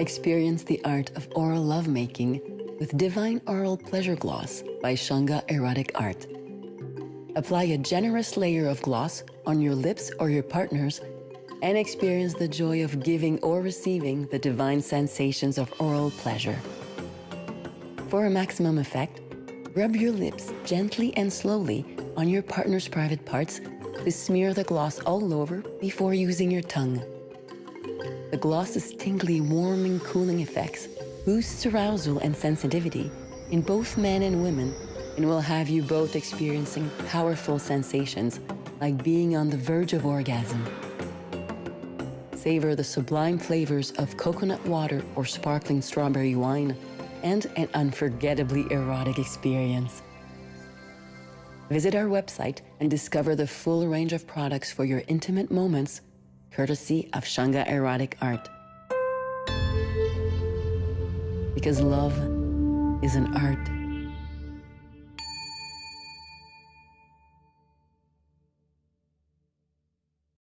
Experience the art of oral lovemaking with Divine Oral Pleasure Gloss by Shunga Erotic Art. Apply a generous layer of gloss on your lips or your partner's and experience the joy of giving or receiving the divine sensations of oral pleasure. For a maximum effect, rub your lips gently and slowly on your partner's private parts to smear the gloss all over before using your tongue. The gloss's tingly, warming, cooling effects boosts arousal and sensitivity in both men and women and will have you both experiencing powerful sensations like being on the verge of orgasm. Savor the sublime flavors of coconut water or sparkling strawberry wine and an unforgettably erotic experience. Visit our website and discover the full range of products for your intimate moments, courtesy of Shunga Erotic Art. Because love is an art.